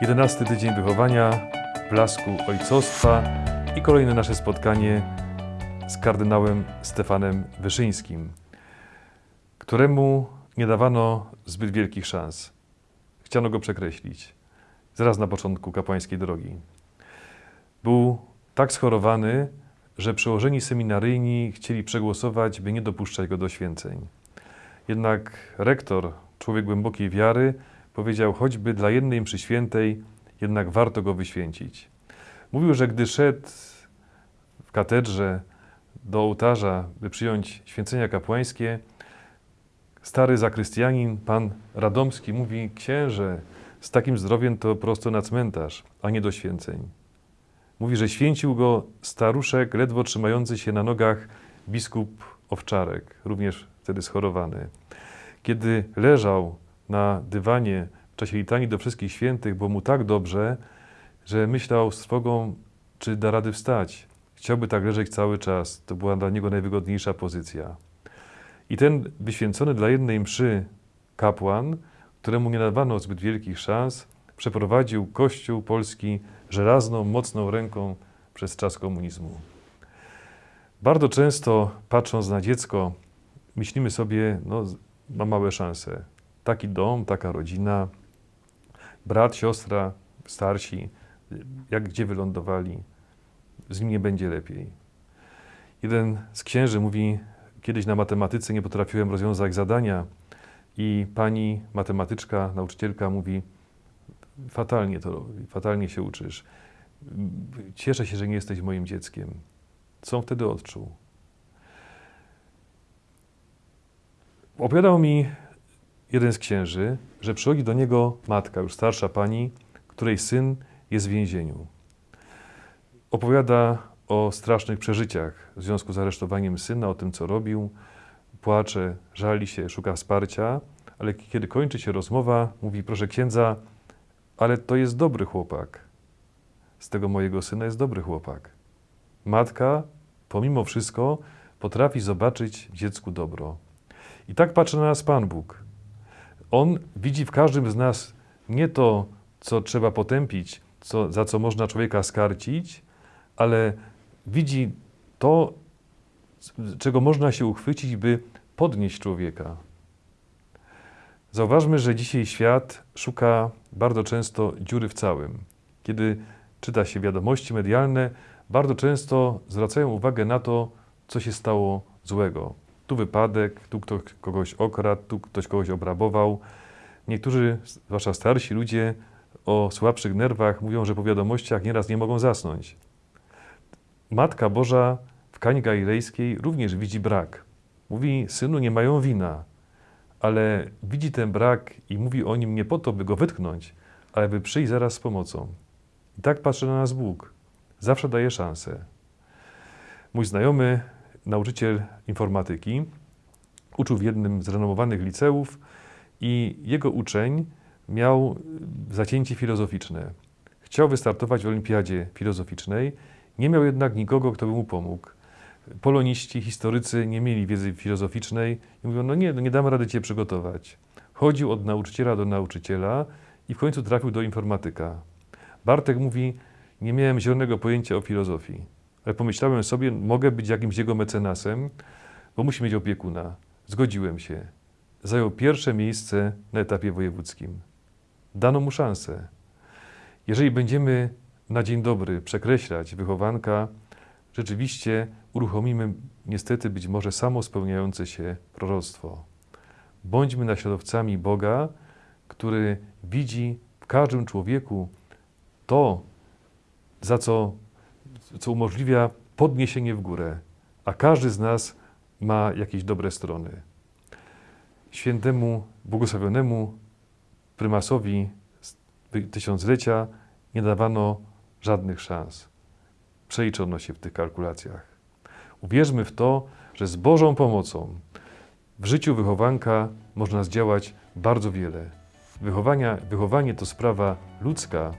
11 tydzień wychowania, blasku ojcostwa i kolejne nasze spotkanie z kardynałem Stefanem Wyszyńskim, któremu nie dawano zbyt wielkich szans. Chciano go przekreślić. Zaraz na początku kapłańskiej drogi. Był tak schorowany, że przełożeni seminaryjni chcieli przegłosować, by nie dopuszczać go do święceń. Jednak rektor, człowiek głębokiej wiary, powiedział, choćby dla jednej mszy świętej, jednak warto go wyświęcić. Mówił, że gdy szedł w katedrze do ołtarza, by przyjąć święcenia kapłańskie, stary zakrystianin, pan Radomski, mówi, księże, z takim zdrowiem to prosto na cmentarz, a nie do święceń. Mówi, że święcił go staruszek, ledwo trzymający się na nogach biskup Owczarek, również wtedy schorowany. Kiedy leżał na dywanie w czasie litanii do wszystkich świętych, było mu tak dobrze, że myślał z trwogą, czy da rady wstać. Chciałby tak leżeć cały czas. To była dla niego najwygodniejsza pozycja. I ten wyświęcony dla jednej mszy kapłan, któremu nie dawano zbyt wielkich szans, przeprowadził Kościół polski żelazną, mocną ręką przez czas komunizmu. Bardzo często, patrząc na dziecko, myślimy sobie, no, ma małe szanse. Taki dom, taka rodzina, brat, siostra, starsi, jak gdzie wylądowali, z nim nie będzie lepiej. Jeden z księży mówi, kiedyś na matematyce nie potrafiłem rozwiązać zadania i pani matematyczka, nauczycielka mówi, fatalnie to robi, fatalnie się uczysz. Cieszę się, że nie jesteś moim dzieckiem. Co on wtedy odczuł? Opowiadał mi jeden z księży, że przychodzi do niego matka, już starsza pani, której syn jest w więzieniu. Opowiada o strasznych przeżyciach w związku z aresztowaniem syna, o tym, co robił. Płacze, żali się, szuka wsparcia, ale kiedy kończy się rozmowa, mówi: Proszę księdza, ale to jest dobry chłopak. Z tego mojego syna jest dobry chłopak. Matka, pomimo wszystko, potrafi zobaczyć dziecku dobro. I tak patrzy na nas Pan Bóg. On widzi w każdym z nas nie to, co trzeba potępić, co, za co można człowieka skarcić, ale widzi to, czego można się uchwycić, by podnieść człowieka. Zauważmy, że dzisiaj świat szuka bardzo często dziury w całym. Kiedy czyta się wiadomości medialne, bardzo często zwracają uwagę na to, co się stało złego. Tu wypadek, tu ktoś kogoś okradł, tu ktoś kogoś obrabował. Niektórzy, zwłaszcza starsi ludzie, o słabszych nerwach mówią, że po wiadomościach nieraz nie mogą zasnąć. Matka Boża w Kani Galilejskiej również widzi brak. Mówi, synu, nie mają wina, ale widzi ten brak i mówi o nim nie po to, by go wytknąć, ale by przyjść zaraz z pomocą. I tak patrzy na nas Bóg. Zawsze daje szansę. Mój znajomy, nauczyciel informatyki, uczył w jednym z renomowanych liceów i jego uczeń miał zacięcie filozoficzne. Chciał wystartować w olimpiadzie filozoficznej, nie miał jednak nikogo, kto by mu pomógł. Poloniści, historycy nie mieli wiedzy filozoficznej i mówią, no nie, no nie damy rady cię przygotować. Chodził od nauczyciela do nauczyciela i w końcu trafił do informatyka. Bartek mówi, nie miałem zielonego pojęcia o filozofii, ale pomyślałem sobie, mogę być jakimś jego mecenasem, bo musi mieć opiekuna. Zgodziłem się. Zajął pierwsze miejsce na etapie wojewódzkim. Dano mu szansę. Jeżeli będziemy na dzień dobry przekreślać wychowanka, rzeczywiście uruchomimy niestety być może samo spełniające się proroctwo. Bądźmy naśladowcami Boga, który widzi w każdym człowieku to, za co, co umożliwia podniesienie w górę, a każdy z nas ma jakieś dobre strony. Świętemu, błogosławionemu prymasowi tysiąclecia nie dawano żadnych szans. Przeliczono się w tych kalkulacjach. Uwierzmy w to, że z Bożą pomocą w życiu wychowanka można zdziałać bardzo wiele. Wychowania, wychowanie to sprawa ludzka,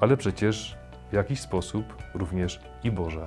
ale przecież w jakiś sposób również i Boża.